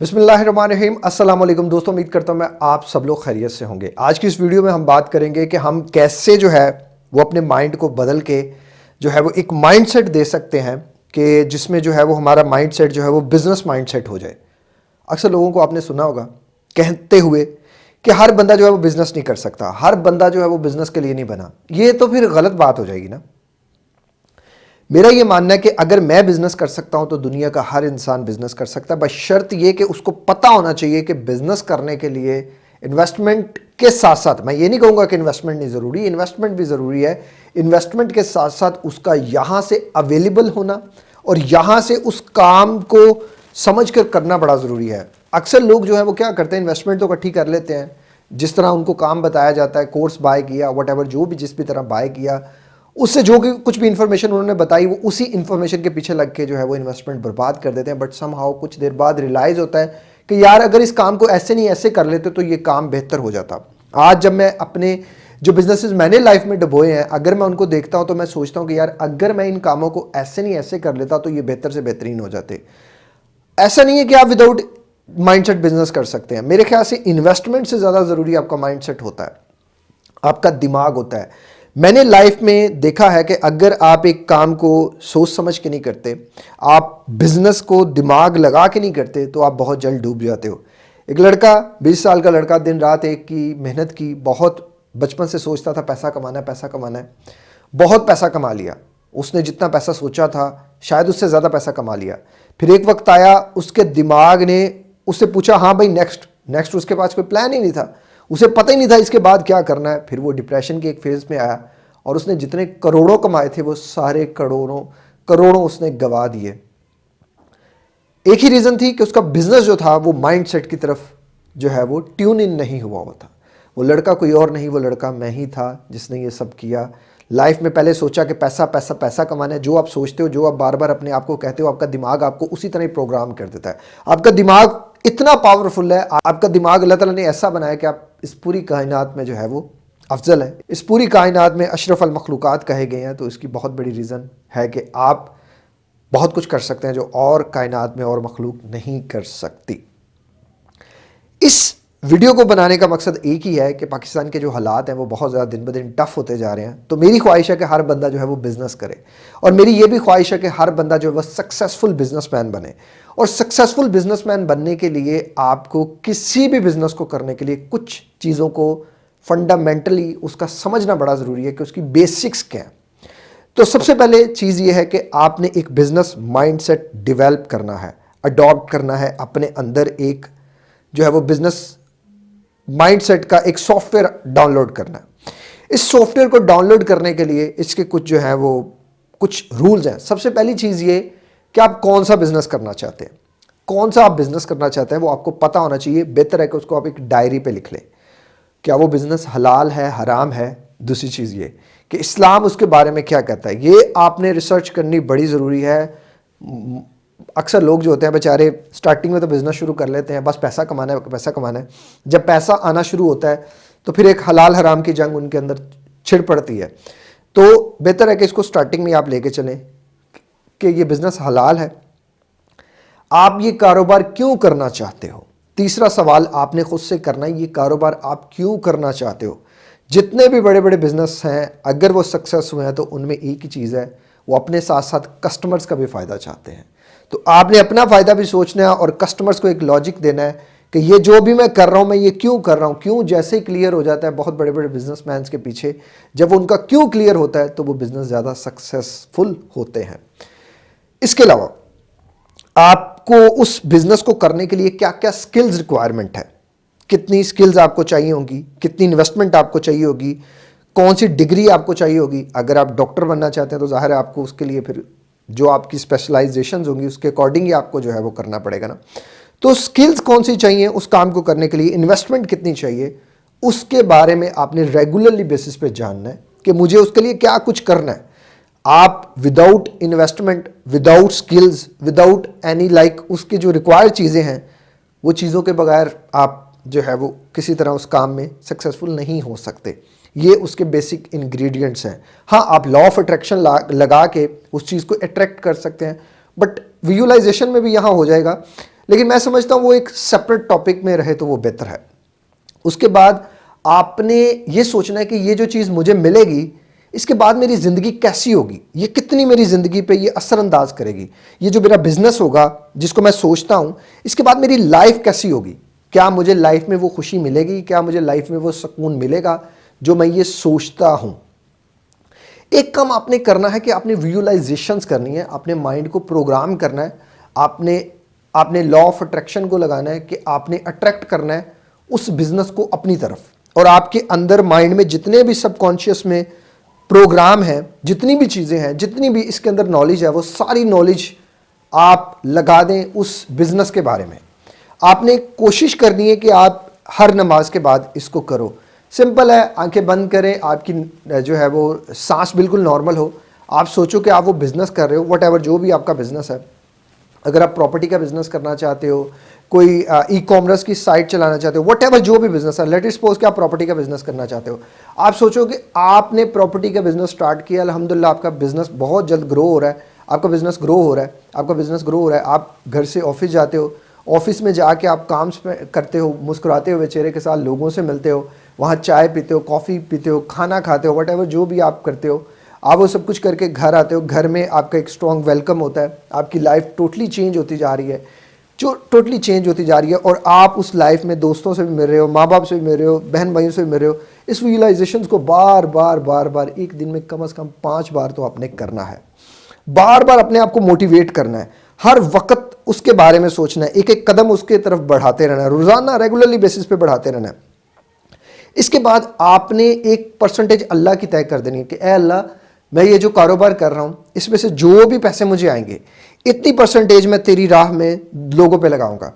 बिस्मिल्लाहिर्रहमानिर्रहीम। अस्सलाम वालेकुम दोस्तों, उम्मीद करता हूँ मैं आप सब लोग खैरियत से होंगे। आज की इस वीडियो में हम बात करेंगे कि हम कैसे जो है वो अपने माइंड को बदल के जो है वो एक माइंडसेट दे सकते हैं कि जिसमें जो है वो हमारा माइंडसेट जो है वो बिज़नेस माइंडसेट हो जाए। अक्सर लोगों को आपने सुना होगा, कहते हुए कि हर बंदा जो है वो बिज़नेस नहीं कर सकता, हर बंदा जो है वो बिज़नेस के लिए नहीं बना। ये तो फिर गलत बात हो जाएगी ना। मेरा ये मानना है कि अगर मैं बिज़नेस कर सकता हूँ तो दुनिया का हर इंसान बिज़नेस कर सकता है। बस शर्त ये कि उसको पता होना चाहिए कि बिज़नेस करने के लिए इन्वेस्टमेंट के साथ साथ मैं ये नहीं कहूँगा कि इन्वेस्टमेंट नहीं ज़रूरी इन्वेस्टमेंट भी ज़रूरी है। इन्वेस्टमेंट के साथ साथ उसका यहाँ से अवेलेबल होना और यहाँ से उस काम को समझ कर करना बड़ा ज़रूरी है। अक्सर लोग जो है, वो क्या करते हैं इन्वेस्टमेंट तो इकट्ठी कर लेते हैं। जिस तरह उनको काम बताया जाता है कोर्स बाय किया वट जो भी जिस भी तरह बाय किया उससे जो कि कुछ भी इंफॉर्मेशन उन्होंने बताई, वो उसी इंफॉर्मेशन के पीछे लग के जो है वो इन्वेस्टमेंट बर्बाद कर देते हैं। बट सम हाउ कुछ देर बाद रियलाइज़ होता है कि यार, अगर इस काम को ऐसे नहीं, ऐसे कर लेते तो ये काम बेहतर हो जाता। आज जब मैं अपने जो बिजनेसेस मैंने लाइफ में डबोए हैं, अगर मैं उनको देखता हूँ तो मैं सोचता हूँ कि यार, अगर मैं इन कामों को ऐसे नहीं, ऐसे कर लेता तो ये बेहतर से बेहतरीन हो जाते। ऐसा नहीं है कि आप विदाउट माइंडसेट बिज़नेस कर सकते हैं। मेरे ख्याल से इन्वेस्टमेंट से ज़्यादा ज़रूरी आपका माइंडसेट होता है। आपका दिमाग होता है। मैंने लाइफ में देखा है कि अगर आप एक काम को सोच समझ के नहीं करते, आप बिज़नेस को दिमाग लगा के नहीं करते तो आप बहुत जल्द डूब जाते हो। एक लड़का 20 साल का लड़का, दिन रात एक की मेहनत की, बहुत बचपन से सोचता था, पैसा कमाना है, पैसा कमाना है। बहुत पैसा कमा लिया। उसने जितना पैसा सोचा था, शायद उससे ज़्यादा पैसा कमा लिया। फिर एक वक्त आया, उसके दिमाग ने, उससे पूछा हाँ भाई नेक्स्ट नेक्स्ट उसके पास कोई प्लान ही नहीं था। उसे पता ही नहीं था इसके बाद क्या करना है। फिर वो डिप्रेशन के एक फ़ेज़ में आया और उसने जितने करोड़ों कमाए थे, वो सारे करोड़ों करोड़ों उसने गवा दिए। एक ही रीज़न थी कि उसका बिज़नेस जो था, वो माइंडसेट की तरफ़ जो है, वो ट्यून इन नहीं हुआ हुआ था। वो लड़का कोई और नहीं, वो लड़का मैं ही था जिसने ये सब किया। लाइफ में पहले सोचा कि पैसा पैसा पैसा कमाना है। जो आप सोचते हो, जो आप बार बार अपने आप को कहते हो, आपका दिमाग आपको उसी तरह प्रोग्राम कर देता है। आपका दिमाग इतना पावरफुल है, आपका दिमाग अल्लाह ताला ने ऐसा बनाया कि आप इस पूरी कायनात में जो है वो अफजल है। इस पूरी कायनात में अशरफ मखलूक़ात कहे गए हैं तो इसकी बहुत बड़ी रीज़न है कि आप बहुत कुछ कर सकते हैं जो और कायनात में और मखलूक नहीं कर सकती। इस वीडियो को बनाने का मकसद एक ही है कि पाकिस्तान के जो हालात हैं, वो बहुत ज़्यादा दिन ब दिन टफ होते जा रहे हैं। तो मेरी ख्वाहिश है कि हर बंदा जो है वो बिज़नेस करे। और मेरी ये भी ख्वाहिश है कि हर बंदा जो है वह सक्सेसफुल बिजनेसमैन बने। और सक्सेसफुल बिजनेसमैन बनने के लिए आपको किसी भी बिज़नेस को करने के लिए कुछ चीज़ों को फंडामेंटली उसका समझना बड़ा ज़रूरी है कि उसकी बेसिक्स क्या है। तो सबसे पहले चीज़ ये है कि आपने एक बिज़नेस माइंडसेट डेवलप करना है अडॉप्ट करना है, अपने अंदर एक जो है वो बिज़नेस माइंडसेट का एक सॉफ्टवेयर डाउनलोड करना है। इस सॉफ्टवेयर को डाउनलोड करने के लिए इसके कुछ जो है वो कुछ रूल्स हैं। सबसे पहली चीज़ ये कि आप कौन सा बिज़नेस करना चाहते हैं। कौन सा आप बिज़नेस करना चाहते हैं वो आपको पता होना चाहिए, बेहतर है कि उसको आप एक डायरी पे लिख लें। क्या वो बिज़नेस हलाल है, हराम है? दूसरी चीज़ ये कि इस्लाम उसके बारे में क्या कहता है। ये आपने रिसर्च करनी बड़ी ज़रूरी है। अक्सर लोग जो होते हैं बेचारे स्टार्टिंग में तो बिज़नेस शुरू कर लेते हैं, बस पैसा कमाना है, पैसा कमाना है। जब पैसा आना शुरू होता है तो फिर एक हलाल हराम की जंग उनके अंदर छिड़ पड़ती है। तो बेहतर है कि इसको स्टार्टिंग में आप लेके चलें कि ये बिज़नेस हलाल है। आप ये कारोबार क्यों करना चाहते हो? तीसरा सवाल आपने खुद से करना है, ये कारोबार आप क्यों करना चाहते हो? जितने भी बड़े बड़े बिज़नेस हैं, अगर वो सक्सेस हुए हैं तो उनमें एक ही चीज़ है वो अपने साथ साथ कस्टमर्स का भी फ़ायदा चाहते हैं। तो आपने अपना फ़ायदा भी सोचना है और कस्टमर्स को एक लॉजिक देना है कि ये जो भी मैं कर रहा हूँ, मैं ये क्यों कर रहा हूँ? क्यों जैसे ही क्लियर हो जाता है, बहुत बड़े बड़े बिज़नेस के पीछे, जब उनका क्यों क्लियर होता है तो वो बिज़नेस ज़्यादा सक्सेसफुल होते हैं। इसके अलावा, आपको उस बिज़नेस को करने के लिए क्या क्या स्किल्स रिक्वायरमेंट है? कितनी स्किल्स आपको चाहिए होंगी? कितनी इन्वेस्टमेंट आपको चाहिए होगी? कौन सी डिग्री आपको चाहिए होगी? अगर आप डॉक्टर बनना चाहते हैं तो ज़ाहिर है आपको उसके लिए फिर जो आपकी स्पेशलाइजेशन होंगी, उसके अकॉर्डिंग ही आपको जो है वो करना पड़ेगा ना। तो स्किल्स कौन सी चाहिए उस काम को करने के लिए? इन्वेस्टमेंट कितनी चाहिए? उसके बारे में आपने रेगुलरली बेसिस पे जानना है कि मुझे उसके लिए क्या कुछ करना है। आप without investment without skills without any like उसके जो रिक्वायर्ड चीज़ें हैं, वो चीज़ों के बगैर आप जो है वो किसी तरह उस काम में सक्सेसफुल नहीं हो सकते। ये उसके बेसिक इंग्रेडिएंट्स हैं। हाँ आप लॉ ऑफ़ अट्रैक्शन लगा के उस चीज़ को अट्रैक्ट कर सकते हैं बट विजुलाइजेशन में भी यहाँ हो जाएगा। लेकिन मैं समझता हूँ वो एक सेपरेट टॉपिक में रहे तो वो बेहतर है। उसके बाद आपने ये सोचना है कि ये जो चीज़ मुझे मिलेगी, इसके बाद मेरी ज़िंदगी कैसी होगी? ये कितनी मेरी ज़िंदगी पे ये असरअंदाज करेगी? ये जो मेरा बिज़नेस होगा, जिसको मैं सोचता हूँ, इसके बाद मेरी लाइफ कैसी होगी? क्या मुझे लाइफ में वो खुशी मिलेगी? क्या मुझे लाइफ में वो सुकून मिलेगा? जो मैं ये सोचता हूँ। एक काम आपने करना है कि आपने विजुअलाइजेशंस करनी है अपने माइंड को प्रोग्राम करना है, आपने आपने लॉ ऑफ़ अट्रैक्शन को लगाना है कि आपने अट्रैक्ट करना है उस बिज़नेस को अपनी तरफ़। और आपके अंदर माइंड में जितने भी सबकॉन्शियस में प्रोग्राम हैं, जितनी भी चीज़ें हैं, जितनी भी इसके अंदर नॉलेज है, वो सारी नॉलेज आप लगा दें उस बिज़नेस के बारे में। आपने कोशिश करनी है कि आप हर नमाज़ के बाद इसको करो। सिंपल है, आँखें बंद करें, आपकी जो है वो सांस बिल्कुल नॉर्मल हो। आप सोचो कि आप वो बिज़नेस कर रहे हो वट जो भी आपका बिज़नेस है। अगर आप प्रॉपर्टी का बिज़नेस करना चाहते हो, कोई ई कॉमर्स की साइट चलाना चाहते हो वट जो भी बिज़नेस है लेट सपोज़ कि आप प्रॉपर्टी का बिज़नेस करना चाहते हो। आप सोचो कि आपने प्रॉपर्टी का बिज़नेस स्टार्ट किया अलहमदिल्ला आपका बिज़नेस बहुत जल्द ग्रो हो रहा है। आपका बिज़नेस ग्रो हो रहा है, आपका बिज़नेस ग्रो हो रहा है, आप घर से ऑफ़िस जाते हो ऑफ़िस में जाके आप काम करते हो, मुस्कुराते हुए चेहरे के साथ लोगों से मिलते हो वहाँ चाय पीते हो, कॉफ़ी पीते हो, खाना खाते हो वट जो भी आप करते हो, आप वो सब कुछ करके घर आते हो, घर में आपका एक स्ट्रॉन्ग वेलकम होता है, आपकी लाइफ टोटली चेंज होती जा रही है, जो टोटली चेंज होती जा रही है, और आप उस लाइफ में दोस्तों से भी मिल रहे हो माँ बाप से भी मिल रहे हो बहन भाइयों से भी मिल रहे हो, इस रियलाइजेशन को बार बार बार बार, एक दिन में कम अज़ कम पाँच बार तो आपने करना है। बार बार अपने आप को मोटिवेट करना है। हर वक्त उसके बारे में सोचना है एक एक कदम उसके तरफ़ बढ़ाते रहना है, रोज़ाना रेगुलरली बेसिस पे बढ़ाते रहना है। इसके बाद आपने एक परसेंटेज अल्लाह की तय कर देनी है कि, ए अल्लाह, मैं ये जो कारोबार कर रहा हूँ, इसमें से जो भी पैसे मुझे आएँगे, इतनी परसेंटेज मैं तेरी राह में लोगों पे लगाऊँगा।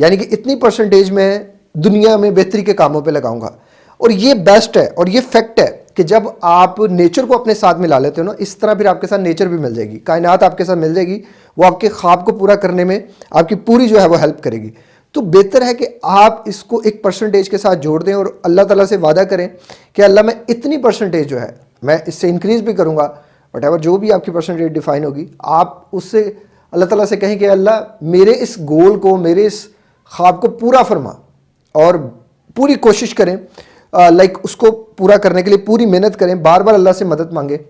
यानी कि इतनी परसेंटेज मैं दुनिया में बेहतरी के कामों पे लगाऊँगा। और ये बेस्ट है, और ये फैक्ट है कि जब आप नेचर को अपने साथ मिला लेते हो ना, इस तरह फिर आपके साथ नेचर भी मिल जाएगी। कायनात आपके साथ मिल जाएगी, वो आपके ख्वाब को पूरा करने में आपकी पूरी जो है वो हेल्प करेगी। तो बेहतर है कि आप इसको एक परसेंटेज के साथ जोड़ दें और अल्लाह ताला से वादा करें कि अल्लाह मैं इतनी परसेंटेज जो है, मैं इससे इंक्रीज़ भी करूँगा वट एवर जो भी आपकी परसेंटेज डिफाइन होगी, आप उससे, अल्लाह ताला से कहें कि अल्लाह मेरे इस गोल को, मेरे इस ख्वाब को पूरा फरमा और पूरी कोशिश करें लाइक उसको पूरा करने के लिए पूरी मेहनत करें, बार बार अल्लाह से मदद मांगे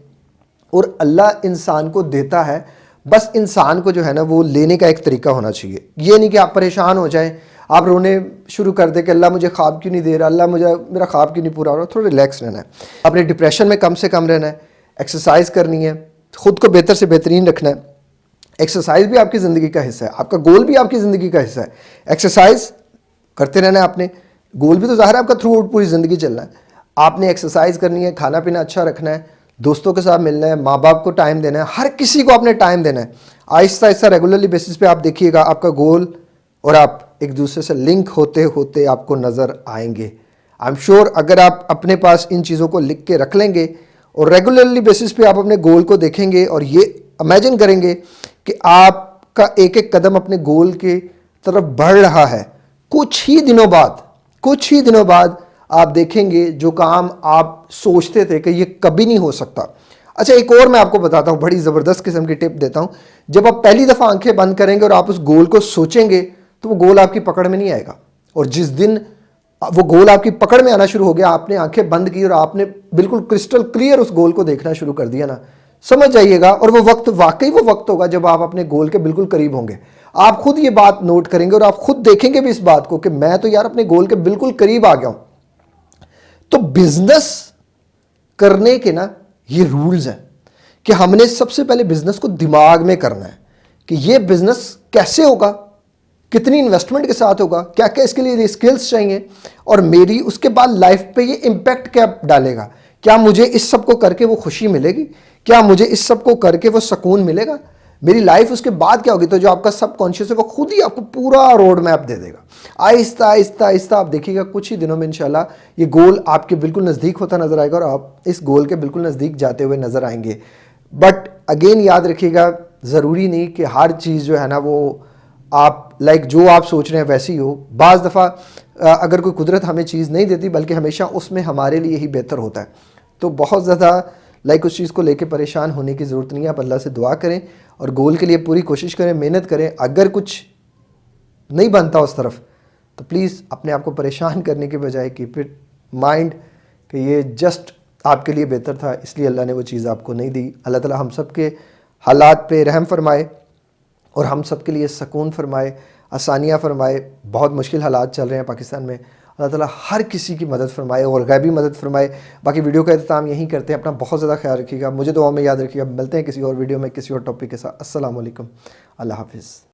और अल्लाह इंसान को देता है बस इंसान को जो है ना वो लेने का एक तरीका होना चाहिए। ये नहीं कि आप परेशान हो जाएँ, आप रोने शुरू कर दे कि अल्लाह मुझे ख्वाब क्यों नहीं दे रहा, अल्लाह मुझे, मेरा ख्वाब क्यों नहीं पूरा हो रहा, थोड़ा रिलैक्स रहना है। अपने डिप्रेशन में कम से कम रहना है एक्सरसाइज करनी है, ख़ुद को बेहतर से बेहतरीन रखना है। एक्सरसाइज भी आपकी ज़िंदगी का हिस्सा है, आपका गोल भी आपकी ज़िंदगी का हिस्सा है। एक्सरसाइज करते रहना है आपने गोल भी तो ज़ाहिर है आपका थ्रू आउट पूरी ज़िंदगी चलना है। आपने एक्सरसाइज करनी है खाना पीना अच्छा रखना है दोस्तों के साथ मिलना है माँ बाप को टाइम देना है, हर किसी को आपने टाइम देना है। आहिस्ता आहिस्ता रेगुलरली बेसिस पे आप देखिएगा, आपका गोल और आप एक दूसरे से लिंक होते होते आपको नज़र आएँगे। आई एम श्योर अगर आप अपने पास इन चीज़ों को लिख के रख लेंगे और रेगुलरली बेसिस पे आप अपने गोल को देखेंगे और ये इमेजिन करेंगे कि आपका एक एक कदम अपने गोल के तरफ़ बढ़ रहा है। कुछ ही दिनों बाद, कुछ ही दिनों बाद आप देखेंगे जो काम आप सोचते थे कि ये कभी नहीं हो सकता। अच्छा एक और मैं आपको बताता हूँ, बड़ी ज़बरदस्त किस्म की टिप देता हूँ। जब आप पहली दफ़ा आँखें बंद करेंगे और आप उस गोल को सोचेंगे तो वो गोल आपकी पकड़ में नहीं आएगा। और जिस दिन वो गोल आपकी पकड़ में आना शुरू हो गया, आपने आँखें बंद की और आपने बिल्कुल क्रिस्टल क्लियर उस गोल को देखना शुरू कर दिया ना, समझ जाइएगा। और वो वक्त, वाकई वो वक्त होगा जब आप अपने गोल के बिल्कुल करीब होंगे। आप खुद ये बात नोट करेंगे और आप खुद देखेंगे भी इस बात को कि मैं तो यार अपने गोल के बिल्कुल करीब आ गया हूँ। तो बिज़नेस करने के ना, ये रूल्स हैं कि हमने सबसे पहले बिज़नेस को दिमाग में करना है कि ये बिज़नेस कैसे होगा, कितनी इन्वेस्टमेंट के साथ होगा क्या क्या इसके लिए स्किल्स चाहिए और मेरी उसके बाद लाइफ पे ये इम्पैक्ट क्या डालेगा? क्या मुझे इस सबको करके वो खुशी मिलेगी? क्या मुझे इस सबको करके वो सुकून मिलेगा? मेरी लाइफ उसके बाद क्या होगी? तो जो आपका सब कॉन्शियस है, वो खुद ही आपको पूरा रोड मैप दे देगा। आहिस्ता आहिस्ता आहिस्ता आप देखिएगा, कुछ ही दिनों में इंशाल्लाह ये गोल आपके बिल्कुल नज़दीक होता नज़र आएगा और आप इस गोल के बिल्कुल नज़दीक जाते हुए नज़र आएँगे। बट अगेन याद रखिएगा, ज़रूरी नहीं कि हर चीज़ जो है ना वो आप लाइक जो आप सोच रहे हैं वैसे हो बाज़ दफ़ा अगर कोई कुदरत हमें चीज़ नहीं देती, बल्कि हमेशा उसमें हमारे लिए ही बेहतर होता है। तो बहुत ज़्यादा लाइक उस चीज़ को लेकर परेशान होने की ज़रूरत नहीं है। आप अल्लाह से दुआ करें और गोल के लिए पूरी कोशिश करें, मेहनत करें। अगर कुछ नहीं बनता उस तरफ़ तो प्लीज़ अपने आप को परेशान करने के बजाय कीप इट माइंड कि ये जस्ट आपके लिए बेहतर था, इसलिए अल्लाह ने वो चीज़ आपको नहीं दी। अल्लाह ताला हम सब के हालात पे रहम फरमाए और हम सब के लिए सकून फरमाए, आसानियाँ फरमाए। बहुत मुश्किल हालात चल रहे हैं पाकिस्तान में। अल्लाह ताला हर किसी की मदद फरमाए और गैबी मदद फरमाए। बाकी वीडियो का अहतमाम यहीं करते हैं। अपना बहुत ज़्यादा ख्याल रखिएगा। मुझे दुआ में याद रखिएगा। मिलते हैं किसी और वीडियो में किसी और टॉपिक के साथ। असल अल्लाह हाफिज़।